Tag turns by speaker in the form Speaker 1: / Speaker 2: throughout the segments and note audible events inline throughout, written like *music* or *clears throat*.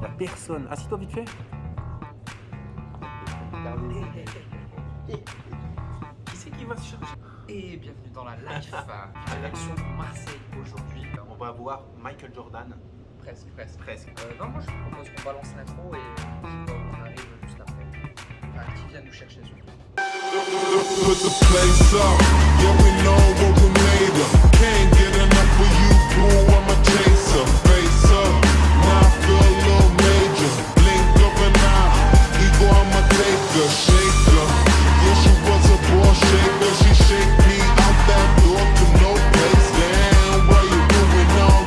Speaker 1: Y'a personne. Assis-toi vite fait. Qui c'est qui va se chercher
Speaker 2: Et bienvenue dans la live rédaction de Marseille aujourd'hui.
Speaker 1: On va voir Michael Jordan.
Speaker 2: Presque, presque.
Speaker 1: Presque.
Speaker 2: Euh, non, moi je vous propose qu'on balance l'intro et on arrive juste après. Enfin, qui vient nous chercher surtout.
Speaker 3: Put the place up, yeah we know what we made of. Can't get enough of you, boo, a taker, shaker. Yeah, she was a shaker, she no place. Damn, you all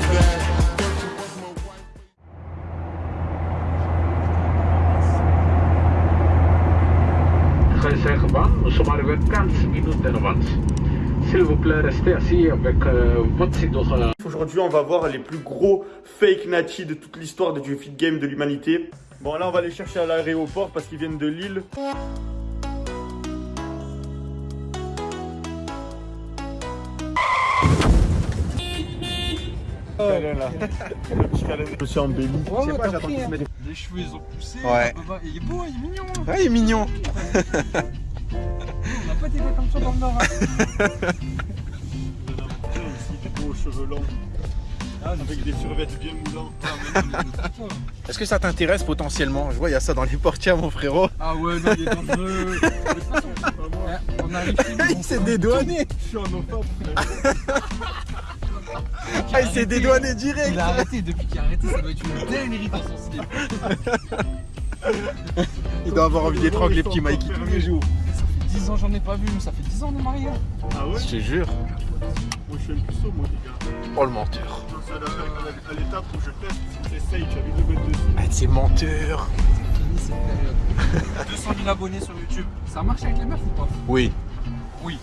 Speaker 3: that?
Speaker 4: Nous sommes arrivés 15 minutes d'avance. S'il vous plaît, restez assis avec votre.
Speaker 5: Aujourd'hui, on va voir les plus gros fake natis de toute l'histoire du fit game de l'humanité. Bon, là, on va les chercher à l'aéroport parce qu'ils viennent de Lille. *laughs* Je suis embelli.
Speaker 6: Je sais pas, j'attends qu'il se mette.
Speaker 2: Les cheveux ils ont poussé.
Speaker 6: Ouais.
Speaker 2: Il est beau, il est mignon.
Speaker 6: Ouais, il est mignon. *laughs*
Speaker 2: On n'a pas été comme ça dans le nord. hein. *laughs*
Speaker 5: aussi beaux cheveux longs. Avec des survêtements bien moulants. *laughs*
Speaker 6: Est-ce que ça t'intéresse potentiellement? Je vois, il y a ça dans les portières, mon frérot.
Speaker 2: Ah ouais, non, il est dangereux. *laughs* On arrive
Speaker 6: il s'est dédouané.
Speaker 5: Je suis en offre. *laughs*
Speaker 6: Ah, il s'est dédouané direct.
Speaker 2: Il a arrêté, depuis qu'il a arrêté, ça doit être une dinguerie dans son slip.
Speaker 6: Il doit avoir envie d'étrangler petit Mikey tous les jours.
Speaker 2: Ça fait 10 ans j'en ai pas vu, mais ça fait 10 ans on est mariés.
Speaker 5: Ah ouais?
Speaker 6: Je te jure.
Speaker 5: Moi, je suis un puceau, moi, les gars.
Speaker 6: Oh le menteur.
Speaker 5: À l'étape où je teste, j'essaye, dessus.
Speaker 6: Ah, c'est menteur.
Speaker 2: Fini cette période. 200 000 abonnés sur YouTube. Ça marche avec les meufs ou pas?
Speaker 6: Oui.
Speaker 2: Oui.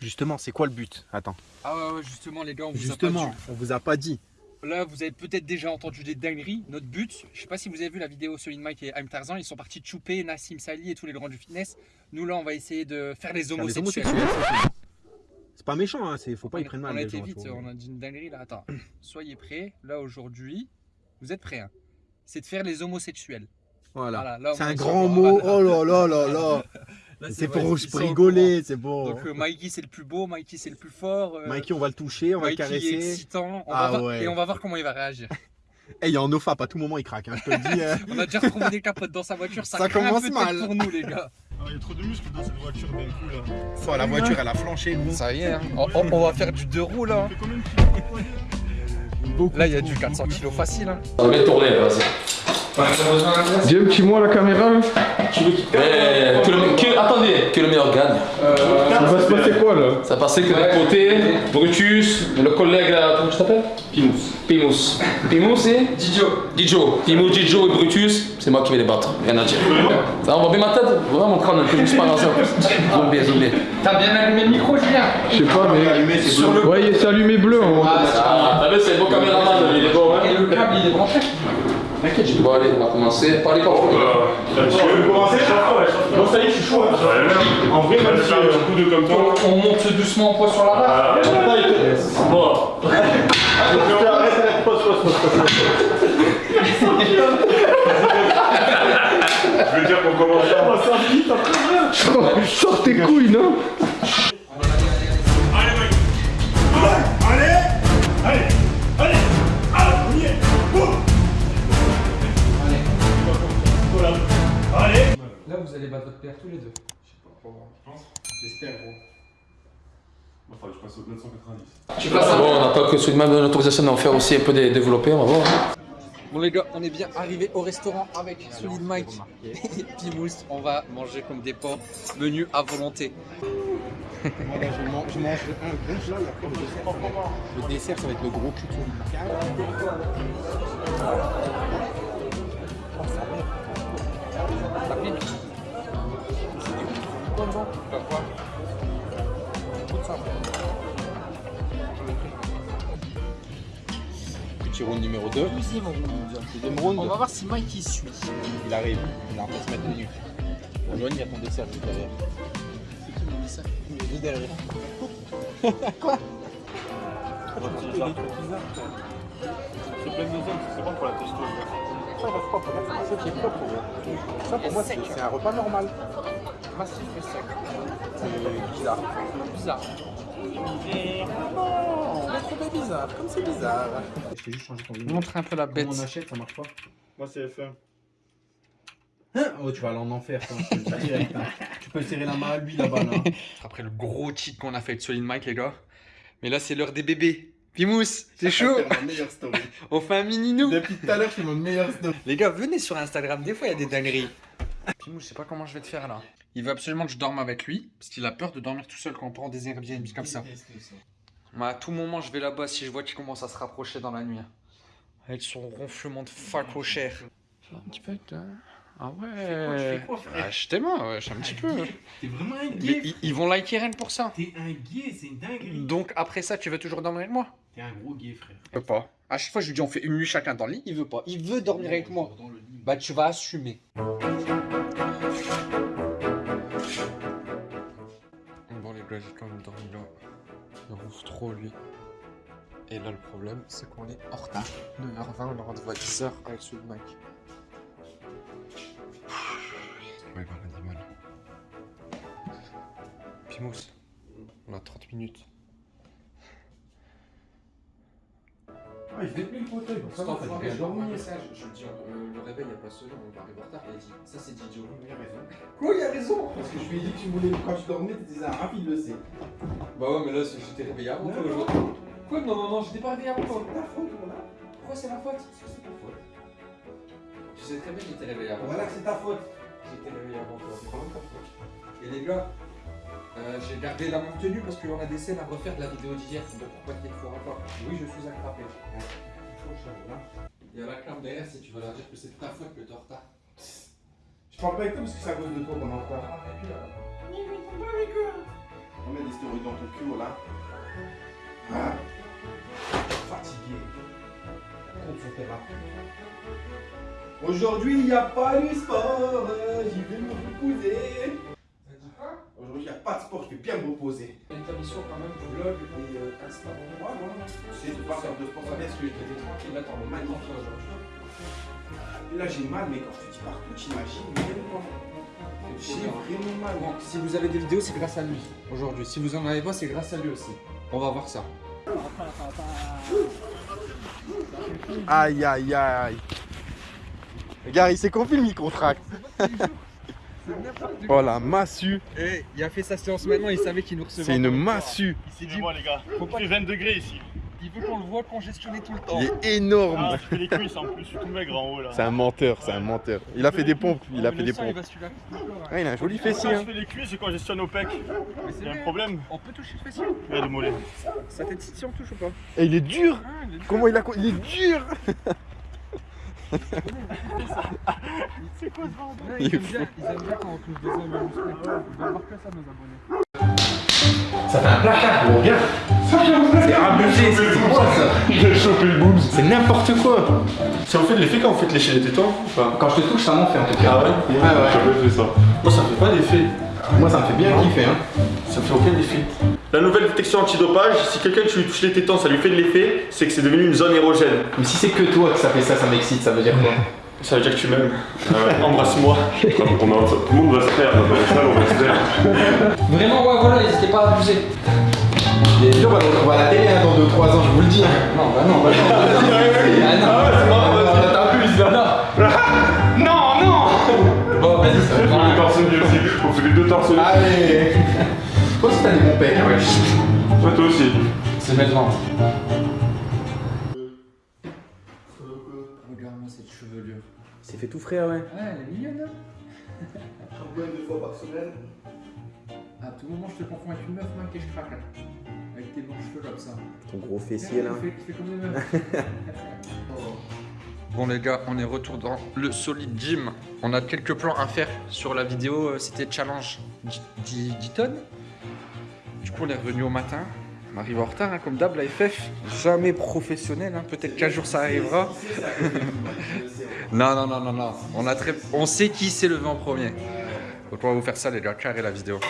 Speaker 6: Justement, c'est quoi le but? Attends.
Speaker 2: Ah ouais, ouais, justement les gars, on vous a
Speaker 6: Justement,
Speaker 2: pas
Speaker 6: on vous a pas dit.
Speaker 2: dit. Là, vous avez peut-être déjà entendu des dingueries. Notre but, je sais pas si vous avez vu la vidéo Solid Mike et I'm Tarzan, ils sont partis de chouper Nassim Sali et tous les grands du fitness. Nous là, on va essayer de faire les
Speaker 6: Faire les
Speaker 2: homosexuels.
Speaker 6: C'est pas méchant, hein. c'est- faut pas y prendre mal.
Speaker 2: on a été vite, on a dit une dinguerie là. Attends, *clears throat* soyez prêts. Là aujourd'hui, vous êtes prêts hein C'est de faire les homosexuels.
Speaker 6: Voilà.
Speaker 2: Voilà, là,
Speaker 6: c'est un grand mot. *laughs* Oh là là là là.
Speaker 2: Là,
Speaker 6: C'est pour
Speaker 2: au
Speaker 6: rigoler, c'est bon.
Speaker 2: Donc euh, Mikey c'est le plus beau, Mikey c'est le plus fort. euh,
Speaker 6: Mikey, on va le toucher, on va le
Speaker 2: Mikey est
Speaker 6: caresser.
Speaker 2: excitant. On
Speaker 6: Ah
Speaker 2: va voir-
Speaker 6: ouais.
Speaker 2: Et on va voir comment il va réagir. *laughs*
Speaker 6: Eh, il y a un ofap, à tout moment il craque, hein, je te le dis. hein. *laughs*
Speaker 2: On a déjà retrouvé des capotes dans sa voiture, ça,
Speaker 6: Ça
Speaker 2: craint
Speaker 6: commence mal.
Speaker 2: pour nous les gars.
Speaker 5: Ah, il y a trop de muscles dans cette voiture d'un coup là.
Speaker 6: Oh, la voiture, elle a flanché, nous.
Speaker 2: Ça y est, hein. on, on- on va faire du deux roues là. Là il y a du 400 kg facile. Hein.
Speaker 7: Ça va bien tourner, vas-y.
Speaker 4: Dis un petit mot à la caméra.
Speaker 7: Eh, que le, que- attendez, que le meilleur gagne.
Speaker 4: Ça va se passer quoi là?
Speaker 7: Ça passait que d'un côté, Brutus, le collègue là, comment tu t'appelles Pimous. Pimous. Pimous et? Didio. Didio. Pimous, Didio et Brutus, c'est moi qui vais les battre, rien à dire. Ça, on va bien ma tête? Vraiment mon crâne un peu juste par hasard. Zombie, zombie.
Speaker 2: T'as bien allumé le micro Julien
Speaker 4: Je sais pas, mais.
Speaker 2: Sur le
Speaker 4: Ouais, c'est allumé bleu. hein.
Speaker 7: Ah, t'as vu, c'est le beau caméraman, il est hein
Speaker 2: Et le câble il est branché
Speaker 7: Bon, allez, on va commencer.
Speaker 5: Tu veux commencer Bon, ça y est, je suis chaud. hein. En vrai, même si euh, un coup de comme
Speaker 2: on,
Speaker 5: toi.
Speaker 2: on monte doucement en poids sur la barre.
Speaker 5: Bon. Pause, *laughs* pause. Je veux dire qu'on commence. Oh, rien.
Speaker 4: Sors tes couilles, non?
Speaker 5: J'espère, gros. Il faudrait que je passe au 990.
Speaker 2: Tu passes un
Speaker 7: Bon, on n'a pas que celui de même l'autorisation d'en faire aussi un peu des développés, on va voir.
Speaker 2: Bon les gars, on est bien arrivé au restaurant avec Solid Mike *laughs* et Pimous. On va manger comme des porcs, menu à volonté.
Speaker 6: Voilà, je mange, je mange un gros après le dessert. Le dessert, ça va être le gros cul Oh. Ça
Speaker 2: pique Quoi
Speaker 6: Petit round numéro 2. Deuxième round.
Speaker 2: On va voir si Mike il suit.
Speaker 6: Il arrive. Il a en place mettre nu. Joanne, il y a ton dessert juste derrière. Il est juste derrière. *laughs* Quoi
Speaker 5: C'est plein de zone, c'est bon pour la testo.
Speaker 6: Propre. Regarde, c'est ça qui est propre. Ça, pour moi, c'est un repas normal. Massif et sec. C'est bizarre. Bizarre. Non. Comme c'est bizarre. Je t'ai juste changé ton vidéo.
Speaker 2: Montre un peu la bête.
Speaker 6: on achète, ça marche pas.
Speaker 5: Moi, c'est F1.
Speaker 6: Oh, tu vas aller en enfer, toi. je direct, hein. Tu peux serrer la main à lui là-bas, là. *laughs*
Speaker 2: Après le gros cheat qu'on a fait avec Solid Mike, les gars. Mais là, c'est l'heure des bébés. Pimous, c'est chaud.
Speaker 6: C'est ma meilleure story. *laughs*
Speaker 2: On fait un mini nous.
Speaker 6: Depuis tout à l'heure, c'est mon meilleure story.
Speaker 2: Les gars, venez sur Instagram, des fois il y a des dingueries. Pimous, je sais pas comment je vais te faire là. Il veut absolument que je dorme avec lui, parce qu'il a peur de dormir tout seul quand on prend des Airbnb comme ça. Moi, à tout moment, je vais là-bas si je vois qu'il commence à se rapprocher dans la nuit. Avec son ronflement de facochère. Un petit peu, toi. Ah ouais.
Speaker 6: fais quoi, frère?
Speaker 2: Ah, je t'aime, ouais, je un petit peu.
Speaker 6: T'es vraiment un gay?
Speaker 2: ils, ils vont liker rien que pour ça.
Speaker 6: T'es un gay, c'est une dinguerie.
Speaker 2: Donc après ça, tu veux toujours dormir avec moi?
Speaker 6: T'es un gros gay, frère.
Speaker 2: Il veut pas. À chaque fois, je lui dis on fait une nuit chacun dans le lit. Il veut pas. Il veut dormir avec moi.
Speaker 6: Dans le lit.
Speaker 2: Bah, tu vas assumer. Bon, les gars, j'ai quand même dormi là. Il ronfle trop, lui. Et là, le problème, c'est qu'on est en retard. 9h20, on a rendez-vous à 10h avec de Mike. Ouais, dit mal. Pimous, on a 30 minutes.
Speaker 6: Ah, je vais plus le fauteuil. Ça va, t'as bien dormi.
Speaker 2: Je lui dis, le réveil, il a pas sonné, on va arriver en retard. Il a dit, ça c'est Didio.
Speaker 6: Il a raison.
Speaker 2: Quoi, il a raison?
Speaker 6: Parce que je lui ai dit que tu voulais, quand tu dormais, tu disais, ah, il le sait.
Speaker 2: Bah ouais, mais là, j'étais réveillé avant toi
Speaker 6: Non, non.
Speaker 2: aujourd'hui. Quoi Non, non, non, j'étais pas réveillé avant toi.
Speaker 6: C'est ta faute, voilà.
Speaker 2: Pourquoi c'est ma faute?
Speaker 6: C'est ta faute.
Speaker 2: Tu sais très bien que j'étais réveillé avant
Speaker 6: Voilà,
Speaker 2: toi.
Speaker 6: c'est ta faute.
Speaker 2: J'étais réveillé avant toi.
Speaker 6: C'est vraiment ta faute.
Speaker 2: Et les gars, euh, j'ai gardé la même tenue parce qu'on a des scènes à refaire de la vidéo d'hier. Donc pourquoi qu'il faut encore Oui, je suis attrapé. Il y a la clame derrière si tu veux leur dire que c'est ta faute que t'es en retard.
Speaker 6: Je parle pas avec toi parce que c'est à cause de toi qu'on est en retard. On met des stéroïdes dans ton cul, voilà. Ah. Fatigué. Compte sur tes. Aujourd'hui, il n'y a pas de sport, j'y vais me reposer. Aujourd'hui, il n'y a pas de sport, je vais bien me reposer.
Speaker 2: Une émission quand même, vlog et euh, Insta.
Speaker 6: Ouais, voilà. Tu sais, de pas faire de sport, ça baisse que j'étais tranquille. Là, t'en as mal aujourd'hui. Là, j'ai mal, mais quand je te dis partout, t'imagines vraiment. J'ai vraiment mal.
Speaker 2: Bon, si vous avez des vidéos, c'est grâce à lui aujourd'hui. Si vous en avez pas, c'est grâce à lui aussi. On va voir ça.
Speaker 5: Aïe, aïe, aïe. Regarde, il s'est confié le micro-tract. Oh la massue.
Speaker 2: Et il a fait sa séance maintenant, il savait qu'il nous recevait.
Speaker 5: C'est une massue.
Speaker 2: s'est dit,
Speaker 5: les gars.
Speaker 2: faut pas-
Speaker 5: Il fait 20 degrés ici.
Speaker 2: il veut qu'on le voit congestionner tout le temps.
Speaker 5: Il est énorme.
Speaker 8: Ah, tu fais les cuisses en plus, je suis tout maigre en haut là.
Speaker 5: C'est un menteur, c'est un menteur. Il a fait des pompes, il a
Speaker 2: Mais
Speaker 5: fait des
Speaker 2: il
Speaker 5: pompes. Ah, il a un joli fessier.
Speaker 8: Quand je fais les cuisses, je congestionne au pec. Il y a un problème
Speaker 2: On peut toucher le fessier
Speaker 8: Ouais, le mollet.
Speaker 2: Ça fait si on touche ou pas
Speaker 5: Et il est dur.
Speaker 2: Ah, il est dur.
Speaker 5: Comment il a. Il est dur.
Speaker 8: C'est quoi ce bordel
Speaker 2: ils, aiment bien, ils aiment bien quand on touche des hommes musclés. Ils veulent voir que ça, nos abonnés.
Speaker 6: Ça fait un placard, gros, regarde. C'est abusé, c'est quoi ça
Speaker 5: J'ai chopé le boobs. C'est n'importe quoi. Ça vous fait de l'effet quand vous faites lécher les tétons ou pas
Speaker 6: Quand je te touche, ça m'en fait en tout cas.
Speaker 5: Ah ouais
Speaker 6: Ouais, ouais.
Speaker 5: Fait. Moi, ça fait pas d'effet.
Speaker 6: Moi, ça me fait bien kiffer. Hein.
Speaker 5: Ça me fait aucun effet. La nouvelle détection antidopage, si quelqu'un tu lui touches les tétons, ça lui fait de l'effet, c'est que c'est devenu une zone érogène.
Speaker 6: Mais si c'est que toi que ça fait ça, ça m'excite, ça veut dire quoi? *laughs*
Speaker 5: Ça veut dire que tu m'aimes. *laughs* Embrasse-moi.
Speaker 8: Tout le monde va se faire on va se faire. *laughs*
Speaker 2: Vraiment, ouais, voilà, n'hésitez pas à abuser.
Speaker 6: Vidéos, on va à la télé hein, dans 2-3 ans, je vous le dis. Hein.
Speaker 2: Non, bah non, bah non. Ah non.
Speaker 5: Ah ouais, c'est marrant, vas-y.
Speaker 6: T'abuses là.
Speaker 8: Non,
Speaker 2: vas-y, ça
Speaker 8: On fait les torse aussi, on fait les deux torse nus.
Speaker 6: Allez. Toi aussi, t'as des bons pecs. ouais.
Speaker 8: Ouais, toi aussi.
Speaker 2: C'est maintenant. Regarde-moi cette chevelure.
Speaker 6: C'est fait tout frais, ouais.
Speaker 2: Ouais, elle est mignonne, hein
Speaker 6: Shampoing deux fois par semaine.
Speaker 2: À tout moment, je te confonds avec une meuf, mec, et je craque. Avec tes longs cheveux comme ça.
Speaker 6: Ton gros fessier là.
Speaker 2: tu fais comme des meufs. *laughs* Bon les gars, on est retour dans le Solid Gym. On a quelques plans à faire sur la vidéo, euh, c'était challenge 10 10 tonnes. Du coup on est revenu au matin. On arrive en retard hein, comme d'hab, la FF. Jamais professionnel, hein. peut-être qu'un jour ça arrivera. Non, non, non, non, non. On, a très... on sait qui s'est levé en premier. Donc on va vous faire ça les gars, carré la vidéo.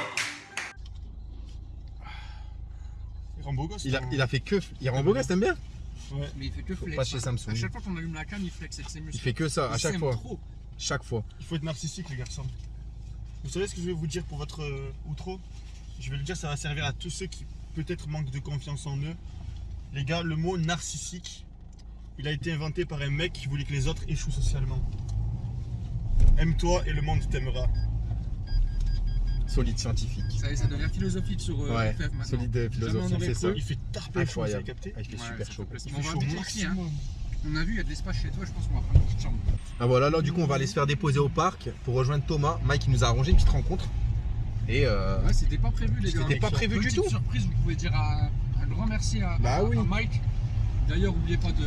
Speaker 8: Il rend beau gosse.
Speaker 6: Il a, il a fait que. Il rend beau gosse, t'aimes bien?
Speaker 5: Ouais.
Speaker 2: mais il fait que flex.
Speaker 6: pas chez Samsung.
Speaker 2: À chaque fois qu'on allume la cam, il flex avec ses muscles.
Speaker 6: Il fait que ça, à
Speaker 2: Il
Speaker 6: chaque fois.
Speaker 2: trop.
Speaker 6: Chaque fois.
Speaker 5: Il faut être narcissique, les garçons. Vous savez ce que je vais vous dire pour votre euh, outro? Je vais le dire, ça va servir à tous ceux qui peut-être manquent de confiance en eux. Les gars, le mot narcissique, il a été inventé par un mec qui voulait que les autres échouent socialement. Aime-toi et le monde t'aimera.
Speaker 6: Solide scientifique.
Speaker 2: Ça, ça devient philosophique sur euh,
Speaker 6: Ouais,
Speaker 2: FF maintenant.
Speaker 6: solide
Speaker 2: on aurait
Speaker 6: fait
Speaker 2: cru.
Speaker 6: ça.
Speaker 5: Il fait tarper chaud, vous avez
Speaker 6: Incroyable.
Speaker 5: capté
Speaker 6: Ah, il fait
Speaker 2: Ouais,
Speaker 6: super chaud.
Speaker 2: fait.
Speaker 5: Il
Speaker 2: On
Speaker 5: fait
Speaker 2: va
Speaker 5: chaud
Speaker 2: hein. On a vu, il y a de l'espace chez toi, je pense qu'on va prendre une petite chambre.
Speaker 6: Ah voilà, là du coup on va aller se faire déposer au parc pour rejoindre Thomas. Mike il nous a arrangé une petite rencontre. Et euh,
Speaker 2: Ouais, c'était pas prévu, les gars.
Speaker 6: C'était pas prévu du
Speaker 2: Petite
Speaker 6: tout.
Speaker 2: surprise, vous pouvez dire un, un grand merci à,
Speaker 6: Bah
Speaker 2: à-
Speaker 6: oui.
Speaker 2: à Mike. D'ailleurs, n'oubliez pas de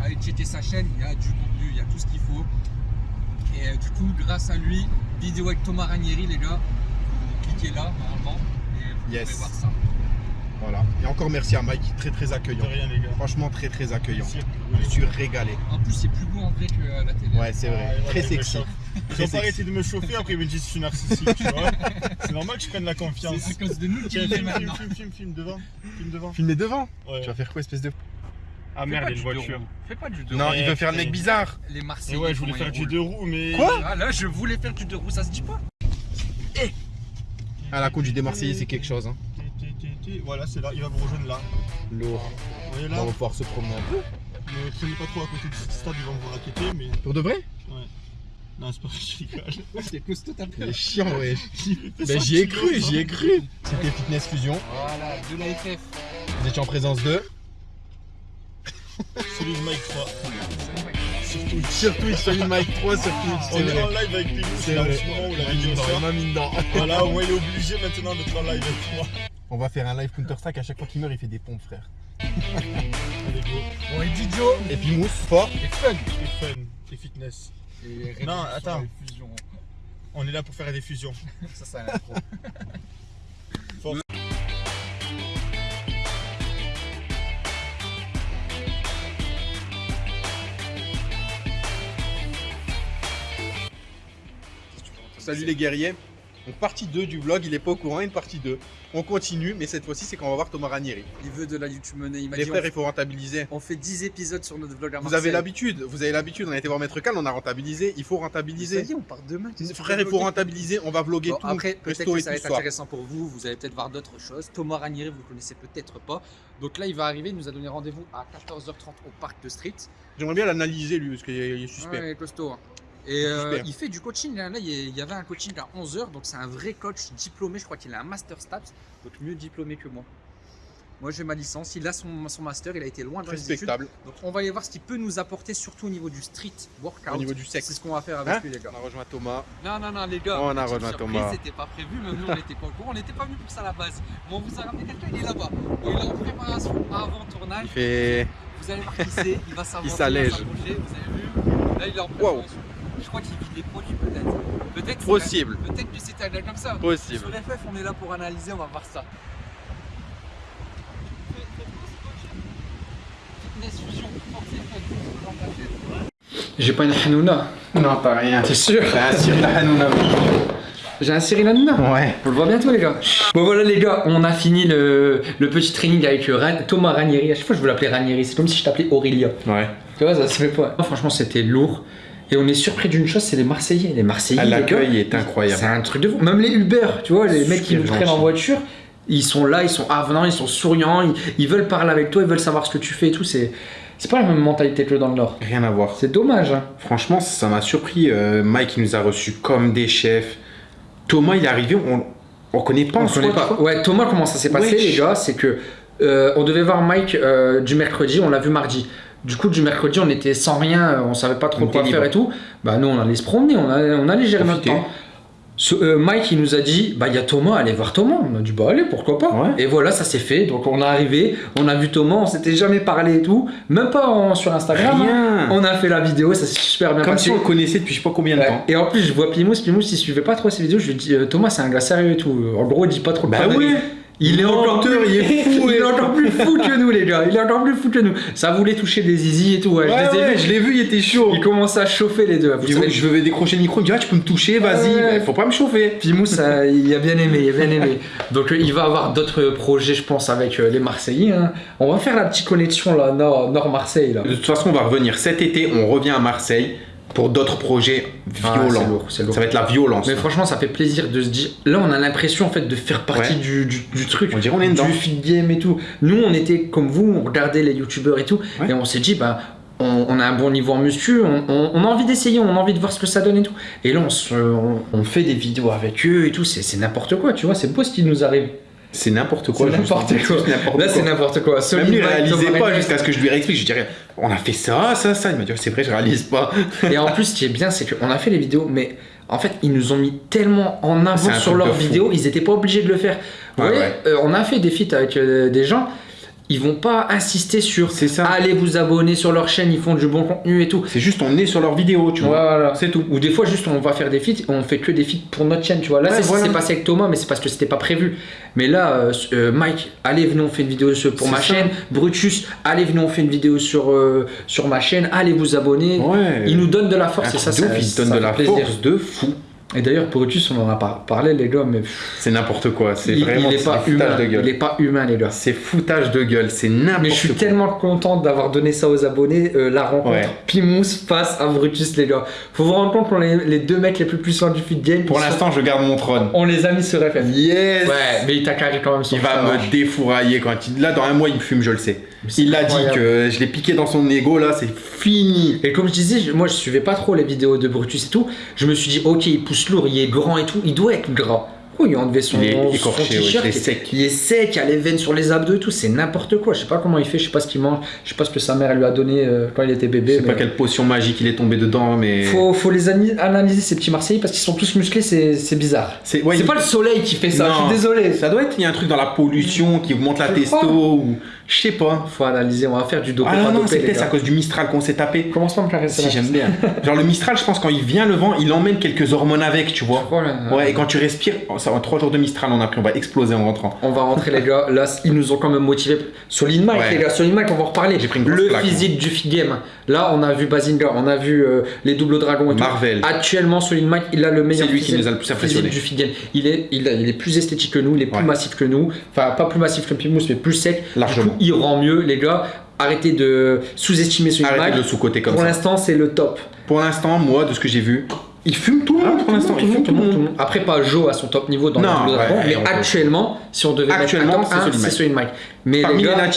Speaker 2: aller checker sa chaîne, il y a du contenu, il y a tout ce qu'il faut. Et euh, du coup, grâce à lui, vidéo avec Thomas Ranieri, les gars. Vous cliquez là, normalement, et vous
Speaker 6: Yes.
Speaker 2: pouvez voir ça.
Speaker 6: voilà. Et encore merci à Mike, très très accueillant.
Speaker 5: De rien, les gars.
Speaker 6: Franchement très très accueillant.
Speaker 5: Merci.
Speaker 6: Je me suis régalé.
Speaker 2: En plus, c'est plus beau en vrai que à la télé.
Speaker 6: Ouais c'est vrai.
Speaker 5: Ah,
Speaker 6: Très
Speaker 5: voilà,
Speaker 6: sexy.
Speaker 5: Ils ont pas arrêté de me chauffer, après ils me disent que je suis narcissique, tu vois. C'est normal que je prenne la confiance.
Speaker 2: C'est à cause de nous est
Speaker 5: filme, filme,
Speaker 2: maintenant.
Speaker 5: filme, filme, filme devant. Filme devant.
Speaker 6: Filmer devant.
Speaker 5: Ouais.
Speaker 6: Tu vas faire quoi espèce de...
Speaker 5: Ah
Speaker 2: Fais
Speaker 5: merde, il y a une
Speaker 2: du deux
Speaker 5: voiture.
Speaker 2: roues. Fais pas du deux
Speaker 6: Non
Speaker 2: roues.
Speaker 6: il veut faire le mec bizarre.
Speaker 2: Les
Speaker 5: Et
Speaker 2: Marseillais.
Speaker 5: ouais, je voulais faire du deux roues, mais.
Speaker 6: Quoi
Speaker 2: Ah là, je voulais faire du deux roues, ça se dit pas
Speaker 6: Ah la conduite des Marseillais c'est quelque chose. Hein.
Speaker 5: Voilà, c'est là, il va vous rejoindre là.
Speaker 6: Lourd.
Speaker 5: Vous voyez Là
Speaker 6: on va pouvoir se promener un peu.
Speaker 5: Ne prenez pas trop à côté de ce stade, ils vont vous raqueter, mais.
Speaker 6: Pour de vrai?
Speaker 5: Non, c'est pas vrai, je rigole.
Speaker 2: C'était costaud ta
Speaker 6: Il est chiant ouais. *laughs*
Speaker 5: Mais
Speaker 6: Ben j'y ai cru, j'y ai cru. C'était Fitness Fusion.
Speaker 2: Voilà, de la FF.
Speaker 6: Vous étiez en présence de...
Speaker 5: Celui de Mike 3. Sur Twitch.
Speaker 6: Sur Twitch, celui de Mike 3 sur Twitch,
Speaker 5: On
Speaker 6: c'est
Speaker 5: est en live avec Pilou,
Speaker 6: C'est
Speaker 5: c'est là en ce moment où la
Speaker 6: Il a mis
Speaker 5: vidéo sort.
Speaker 6: dedans.
Speaker 5: Voilà, au moins il est obligé maintenant d'être en live avec moi.
Speaker 6: On va faire un live Counter-Strike, à chaque fois qu'il meurt il fait des pompes frère.
Speaker 5: Allez, go.
Speaker 2: Bon, et Didio.
Speaker 6: Et puis Mousse, fort.
Speaker 2: Et fun.
Speaker 5: Et fun, et fitness.
Speaker 2: Et
Speaker 5: Non, attends.
Speaker 2: et fusion.
Speaker 5: On est là pour faire des fusions. *laughs*
Speaker 2: Ça, ça a l'air *laughs*
Speaker 6: Salut les guerriers. Donc partie 2 du vlog, il est pas au courant, une partie 2. On continue, mais cette fois-ci c'est qu'on va voir Thomas Ranieri.
Speaker 2: Il veut de la YouTube Money. Il m'a
Speaker 6: Les
Speaker 2: dit
Speaker 6: frères,
Speaker 2: on,
Speaker 6: il faut rentabiliser.
Speaker 2: on fait 10 épisodes sur notre vlog à
Speaker 6: Vous
Speaker 2: Marseille.
Speaker 6: avez l'habitude, vous avez l'habitude, on a été voir Maître Cal, on a rentabilisé, il faut
Speaker 2: Ça
Speaker 6: rentabiliser.
Speaker 2: y est, on part demain.
Speaker 6: Frère, il faut rentabiliser, on va vlogger
Speaker 2: Bon,
Speaker 6: tout,
Speaker 2: après, peut-être que ça va être intéressant pour vous. Vous allez peut-être voir d'autres choses. Thomas Ranieri, vous le connaissez peut-être pas. Donc là, il va arriver. Il nous a donné rendez-vous à 14h30 au parc de Street.
Speaker 6: J'aimerais bien l'analyser lui, parce qu'il est il est suspect.
Speaker 2: Ouais, il est costaud. hein. Et euh, il fait du coaching. Là, Là, il y a- avait un coaching à 11h. Donc c'est un vrai coach diplômé. Je crois qu'il a un master stats. Donc mieux diplômé que moi. Moi, j'ai ma licence. Il a son, son master. Il a été loin dans les études.
Speaker 6: Respectable.
Speaker 2: Donc on va aller voir ce qu'il peut nous apporter, surtout au niveau du street workout.
Speaker 6: Au niveau du sexe.
Speaker 2: C'est ce qu'on va faire avec
Speaker 6: Hein
Speaker 2: lui, les gars.
Speaker 6: On a rejoint Thomas.
Speaker 2: Non, non, non, les gars.
Speaker 6: On a
Speaker 2: petite
Speaker 6: rejoint Thomas.
Speaker 2: C'était pas prévu, même nous on n'était pas au courant. On n'était pas venu pour ça à la base. Bon, on vous a ramené quelqu'un, il est là-bas. Il est en préparation avant tournage.
Speaker 6: Il fait.
Speaker 2: Vous allez voir qui c'est, il va savoir.
Speaker 6: Il s'allège.
Speaker 2: Vous avez vu Là, il est en préparation. Je crois qu'il vit des produits, peut-être. Peut-être. c'est-
Speaker 6: Possible.
Speaker 2: Peut-être que c'était un gars comme ça.
Speaker 6: Possible.
Speaker 2: Sur FF, on est là pour analyser, on va voir ça. J'ai pas une Hanouna.
Speaker 6: Non, pas rien.
Speaker 2: T'es sûr?
Speaker 6: T'as un Cyril Hanouna.
Speaker 2: J'ai un Cyril Hanouna?
Speaker 6: Ouais.
Speaker 2: On le voit bientôt les gars. Bon voilà les gars, on a fini le, le petit training avec euh, Ran- Thomas Ranieri. À chaque fois je veux l'appeler Ranieri, c'est comme si je t'appelais Aurélia.
Speaker 6: Ouais.
Speaker 2: Tu vois, ça se fait pas. Franchement c'était lourd. Et on est surpris d'une chose, c'est les Marseillais. Les Marseillais, les gars,
Speaker 6: L'accueil est incroyable.
Speaker 2: c'est un truc de fou. Même les Uber, tu vois, les mecs qui nous prennent en voiture, ils sont là, ils sont avenants, ils sont souriants, ils, ils veulent parler avec toi, ils veulent savoir ce que tu fais et tout. C'est, c'est pas la même mentalité que dans le Nord.
Speaker 6: Rien à voir.
Speaker 2: C'est dommage. Hein.
Speaker 6: Franchement, ça m'a surpris. Euh, Mike, il nous a reçus comme des chefs. Thomas, il est arrivé, on, on connaît pas
Speaker 2: On connaît pas. Ouais, Thomas, comment ça s'est passé,
Speaker 6: Wesh.
Speaker 2: les gars? C'est que euh, on devait voir Mike euh, du mercredi, on l'a vu mardi. Du coup, du mercredi, on était sans rien, euh, on savait pas trop quoi faire et tout. Bah, nous, on allait se promener, on allait, on allait gérer notre
Speaker 6: Profiter.
Speaker 2: temps. Ce- euh, Mike, il nous a dit, bah, il y a Thomas, allez voir Thomas. On a dit, bah, allez, pourquoi pas.
Speaker 6: Ouais.
Speaker 2: Et voilà, ça s'est fait. Donc, on est arrivé, on a vu Thomas, on s'était jamais parlé et tout, même pas en- sur Instagram. hein.
Speaker 6: Rien.
Speaker 2: On a fait la vidéo, ça s'est super bien
Speaker 6: Comme
Speaker 2: passé.
Speaker 6: si on connaissait depuis je sais pas combien de
Speaker 2: Ouais.
Speaker 6: temps.
Speaker 2: Et en plus, je vois Pimous, Pimous, il suivait pas trop ses vidéos. Je lui dis, euh, Thomas, c'est un gars sérieux et tout. En gros, il dit pas trop
Speaker 6: Bah
Speaker 2: conneries. Il est encore plus,
Speaker 6: il est fou,
Speaker 2: il est *laughs* encore plus fou que nous, les gars. Il est encore plus fou que nous. Ça voulait toucher des zizi et tout. Ouais,
Speaker 6: Ouais,
Speaker 2: je les ai
Speaker 6: ouais,
Speaker 2: vus.
Speaker 6: je l'ai vu, il était chaud.
Speaker 2: Il commençait à chauffer les deux. Vous savez,
Speaker 6: je veux décrocher le micro, il me dit ah, tu peux me toucher, vas-y,
Speaker 2: Ouais.
Speaker 6: Bah, faut pas me chauffer.
Speaker 2: Pimou, ça, *laughs* il a bien aimé, il a bien aimé. Donc euh, il va avoir d'autres projets, je pense, avec euh, les Marseillais. hein. On va faire la petite connexion là, Nord, Nord Marseille là.
Speaker 6: De toute façon, on va revenir cet été, on revient à Marseille pour d'autres projets
Speaker 2: Ah,
Speaker 6: violents.
Speaker 2: lourd, lourd.
Speaker 6: Ça va être la violence.
Speaker 2: Mais franchement, ça fait plaisir de se dire. Là, on a l'impression en fait de faire partie
Speaker 6: Ouais.
Speaker 2: du, du- du truc,
Speaker 6: On dirait on est dedans.
Speaker 2: du feed game et tout. Nous, on était comme vous, on regardait les youtubeurs et tout,
Speaker 6: Ouais.
Speaker 2: et on s'est dit, bah. On, on a un bon niveau en muscu, on, on- on a envie d'essayer, on a envie de voir ce que ça donne et tout. Et là, on, se- fait des vidéos avec eux et tout, c'est c'est n'importe quoi, tu vois, c'est beau ce qui nous arrive.
Speaker 6: C'est n'importe quoi.
Speaker 2: C'est n'importe quoi. Là, c'est n'importe quoi.
Speaker 6: Même lui, il réalisait pas jusqu'à ce que je lui réexplique. Je dirais, on a fait ça, ça, ça. Il m'a dit, c'est vrai, je réalise pas. *laughs*
Speaker 2: Et en plus, ce qui est bien, c'est qu'on a fait les vidéos, mais en fait, ils nous ont mis tellement en avant sur leurs vidéos, ils étaient pas obligés de le faire. Vous
Speaker 6: Ouais,
Speaker 2: voyez,
Speaker 6: ouais.
Speaker 2: euh, on a fait des feats avec euh, des gens, ils vont pas insister sur
Speaker 6: C'est ça.
Speaker 2: allez vous abonner sur leur chaîne, ils font du bon contenu et tout.
Speaker 6: C'est juste, on est sur leurs vidéos, tu vois.
Speaker 2: Voilà.
Speaker 6: C'est tout.
Speaker 2: Ou des fois, juste on va faire des feats, on fait que des feats pour notre chaîne, tu vois. Là,
Speaker 6: Ouais,
Speaker 2: c'est
Speaker 6: voilà.
Speaker 2: passé avec Thomas, mais c'est parce que c'était pas prévu. Mais là, euh, euh, Mike, allez, venez, on fait une vidéo pour
Speaker 6: C'est
Speaker 2: ma
Speaker 6: ça.
Speaker 2: chaîne. Brutus, allez, venez, on fait une vidéo sur, euh, sur ma chaîne. Allez vous abonner.
Speaker 6: Ouais.
Speaker 2: Il nous donne de la force et ça, ça,
Speaker 6: ouf, il
Speaker 2: ça
Speaker 6: donne de la
Speaker 2: plaisir.
Speaker 6: force de fou.
Speaker 2: Et d'ailleurs, Brutus, on en a pas parlé, les gars, mais
Speaker 6: C'est n'importe quoi. C'est
Speaker 2: il,
Speaker 6: vraiment
Speaker 2: il est pas
Speaker 6: foutage
Speaker 2: humain.
Speaker 6: de
Speaker 2: Il
Speaker 6: gueule.
Speaker 2: est pas humain, les gars.
Speaker 6: C'est foutage de gueule. C'est n'importe
Speaker 2: Mais je suis
Speaker 6: quoi.
Speaker 2: tellement content d'avoir donné ça aux abonnés, euh, la rencontre
Speaker 6: Ouais.
Speaker 2: Pimous face à Brutus, les gars. Faut vous rendre compte qu'on est les deux mecs les plus puissants du feed game.
Speaker 6: Pour
Speaker 2: sont-
Speaker 6: l'instant, je garde mon trône.
Speaker 2: on les a mis sur FM.
Speaker 6: Yes
Speaker 2: Ouais, mais il t'a carré quand même son
Speaker 6: Il va me défourailler quand il. Là, dans un mois, il me fume, je le sais. Il l'a dit que je l'ai piqué dans son ego, là, c'est fini.
Speaker 2: Et comme je disais, moi je suivais pas trop les vidéos de Brutus et tout. Je me suis dit, ok, il pousse lourd, il est grand et tout, il doit être gras. Oui, il a enlevé son,
Speaker 6: Il est
Speaker 2: son
Speaker 6: écorché, ouais, il est sec.
Speaker 2: il est sec, il a les veines sur les abdos et tout, c'est n'importe quoi. Je sais pas comment il fait, je sais pas ce qu'il mange, je sais pas ce que sa mère lui a donné euh, quand il était
Speaker 6: Je
Speaker 2: bébé.
Speaker 6: sais pas quelle potion magique il est tombé dedans, mais.
Speaker 2: Faut, faut les analyser ces petits Marseillais parce qu'ils sont tous musclés, c'est bizarre.
Speaker 6: C'est ouais,
Speaker 2: c'est
Speaker 6: il-
Speaker 2: pas le soleil qui fait ça,
Speaker 6: Non.
Speaker 2: je suis désolé.
Speaker 6: Ça doit être, il y a un truc dans la pollution qui augmente la
Speaker 2: Je
Speaker 6: testo
Speaker 2: crois.
Speaker 6: ou. Je sais pas.
Speaker 2: Faut analyser, on va faire du dopé
Speaker 6: Ah non, non, c'est peut-être à cause du Mistral qu'on s'est tapé.
Speaker 2: Commence pas à me caresser
Speaker 6: Si, j'aime bien. Genre le Mistral, je pense, quand il vient le vent, il emmène quelques hormones avec, tu vois.
Speaker 2: Là là.
Speaker 6: Ouais, et quand tu respires, ça 3 jours de Mistral, on a pris, on va exploser en rentrant.
Speaker 2: On va rentrer les gars, là ils nous ont quand même motivés. Solid Mike
Speaker 6: Ouais.
Speaker 2: les gars, Solid Mike on va en reparler.
Speaker 6: Pris une
Speaker 2: Le physique du feed game. Là on a vu Bazinga, on a vu euh, les doubles dragons et
Speaker 6: Marvel.
Speaker 2: tout. Actuellement Solid Mike il a le meilleur
Speaker 6: C'est lui qui
Speaker 2: physique-
Speaker 6: nous a le plus
Speaker 2: physique
Speaker 6: impressionné.
Speaker 2: du game. Il est, il, a- il est plus esthétique que nous, il est plus
Speaker 6: Ouais.
Speaker 2: massif que nous. Enfin pas plus massif que Pimous mais plus sec.
Speaker 6: Largement.
Speaker 2: Du coup, il rend mieux les gars. Arrêtez de sous-estimer Solid
Speaker 6: Arrêtez
Speaker 2: Mike.
Speaker 6: de le sous-côté comme
Speaker 2: Pour
Speaker 6: ça.
Speaker 2: l'instant c'est le top.
Speaker 6: Pour l'instant, moi, de ce que j'ai vu, il fume tout le monde pour l'instant. Il fume tout le monde.
Speaker 2: Après, pas Joe à son top niveau dans
Speaker 6: Non,
Speaker 2: le
Speaker 6: ouais,
Speaker 2: mais actuellement, si on devait
Speaker 6: Actuellement,
Speaker 2: mettre
Speaker 6: c'est
Speaker 2: 1,
Speaker 6: Solid
Speaker 2: c'est
Speaker 6: Mike.
Speaker 2: Mais
Speaker 6: Parmi
Speaker 2: les gars.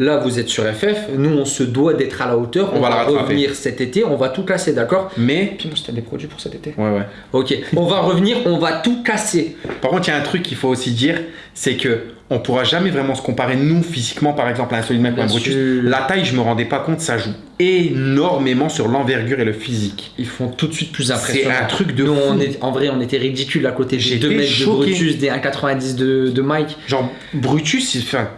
Speaker 2: Là vous êtes sur FF, nous on se doit d'être à la hauteur, on,
Speaker 6: On va
Speaker 2: revenir cet été, on va tout casser, d'accord
Speaker 6: Mais.
Speaker 2: Puis moi, c'était des produits pour cet été.
Speaker 6: Ouais, ouais.
Speaker 2: Ok, on va revenir, on va tout casser.
Speaker 6: Par contre, il y a un truc qu'il faut aussi dire, c'est que on pourra jamais vraiment se comparer nous physiquement, par exemple, à un Solid Mike ou un Brutus. La taille, je me rendais pas compte, ça joue énormément sur l'envergure et le physique.
Speaker 2: Ils font tout de suite plus
Speaker 6: C'est
Speaker 2: impressionnant.
Speaker 6: un truc de
Speaker 2: Nous,
Speaker 6: fou.
Speaker 2: on est, en vrai, on était ridicule à côté
Speaker 6: J'étais
Speaker 2: 2 mètres de
Speaker 6: choqué.
Speaker 2: Brutus, des 1,90 de, de Mike.
Speaker 6: Genre, Brutus, il fait. un-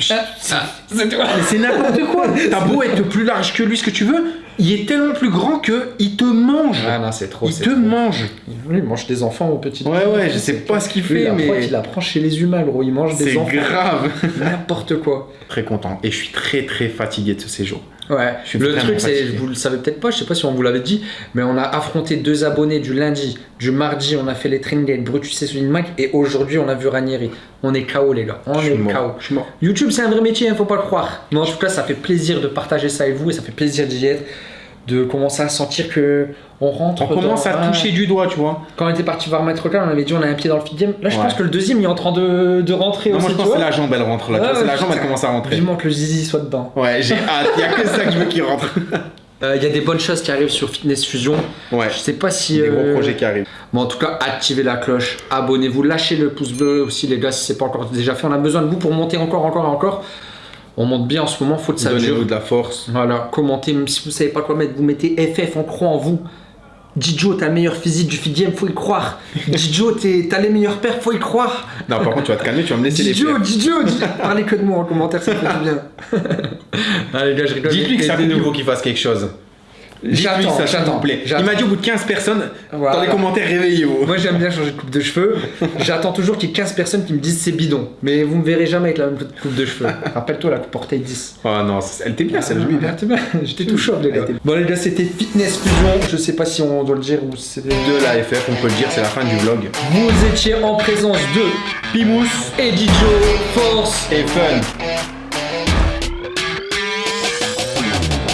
Speaker 2: c'est
Speaker 6: Mais c'est n'importe quoi. T'as beau être plus large que lui, ce que tu veux, il est tellement plus grand que il te mange.
Speaker 2: Ah non, c'est trop.
Speaker 6: il
Speaker 2: c'est
Speaker 6: te
Speaker 2: trop.
Speaker 6: mange.
Speaker 2: Lui, il mange des enfants au petit.
Speaker 6: Ouais, ouais, je sais pas ce qu'il fait,
Speaker 2: la
Speaker 6: mais
Speaker 2: qu'il apprend chez les humains, gros. Il mange des
Speaker 6: c'est
Speaker 2: enfants.
Speaker 6: grave.
Speaker 2: N'importe quoi.
Speaker 6: Très content. Et je suis très très fatigué de ce séjour.
Speaker 2: Ouais,
Speaker 6: Je suis
Speaker 2: le truc c'est, vous le savez peut-être pas, je sais pas si on vous l'avait dit, mais on a affronté deux abonnés du lundi, du mardi, on a fait les training avec Brutus et Solid Mike, et aujourd'hui on a vu Ranieri. On est KO les gars, on
Speaker 6: Je
Speaker 2: est
Speaker 6: mort.
Speaker 2: KO.
Speaker 6: Je.
Speaker 2: YouTube c'est un vrai métier, hein, faut pas le croire. Mais en tout cas ça fait plaisir de partager ça avec vous, et ça fait plaisir d'y être, de commencer à sentir que on rentre.
Speaker 6: On commence
Speaker 2: dans
Speaker 6: à toucher du doigt, tu vois.
Speaker 2: Quand on était parti voir Maître Clan, on avait dit on a un pied dans le feed game. Là je
Speaker 6: Ouais.
Speaker 2: pense que le deuxième il est en train de, de rentrer
Speaker 6: Non,
Speaker 2: aussi.
Speaker 6: moi je pense que la jambe, elle rentre là.
Speaker 2: Ah,
Speaker 6: la jambe, elle commence à rentrer.
Speaker 2: Vivement que le zizi soit dedans.
Speaker 6: Ouais, j'ai hâte. Il y a que ça que je veux qu'il rentre. *laughs*
Speaker 2: Euh, Il y a des bonnes choses qui arrivent sur Fitness Fusion.
Speaker 6: Ouais.
Speaker 2: Je sais pas si.
Speaker 6: Des gros
Speaker 2: euh,
Speaker 6: projets qui arrivent.
Speaker 2: Bon, en tout cas, activez la cloche, abonnez-vous, lâchez le pouce bleu aussi, les gars, si c'est pas encore déjà fait. On a besoin de vous pour monter encore, encore et encore. On monte bien en ce moment, faut que ça dure.
Speaker 6: Donnez-nous de la force.
Speaker 2: Voilà, commentez, même si vous savez pas quoi mettre, vous mettez FF, on croit en vous. Dijo, t'as le meilleur physique du game, faut y croire. T'es- t'as les meilleurs pères, faut y croire.
Speaker 6: Non, par contre, tu vas te calmer, tu vas me laisser les
Speaker 2: Dijo,
Speaker 6: faire.
Speaker 2: Dijo, Di- parlez que de moi en commentaire, ça fait du bien. Allez, les gars, je rigole.
Speaker 6: Dites-lui que ça il faut qu'il fasse quelque chose.
Speaker 2: J'attends,
Speaker 6: ça, s'il
Speaker 2: j'attends,
Speaker 6: vous plaît.
Speaker 2: j'attends.
Speaker 6: Il m'a dit au bout de 15 personnes,
Speaker 2: Voilà.
Speaker 6: dans les commentaires, réveillez-vous.
Speaker 2: Moi j'aime bien changer de coupe de cheveux. *laughs* J'attends toujours qu'il y ait 15 personnes qui me disent c'est bidon. Mais vous me verrez jamais avec la même coupe de cheveux. *laughs* Rappelle-toi la coupe portail 10.
Speaker 6: Oh non, elle était bien celle-là.
Speaker 2: Ah, merde, *laughs* J'étais tout chaud les gars. Bon les gars c'était Fitness Fusion. Je sais pas si on doit le dire ou c'est
Speaker 6: De la FF, on peut le dire, c'est la fin du vlog.
Speaker 2: Vous étiez en présence de Pimous et Didio Force
Speaker 6: Et fun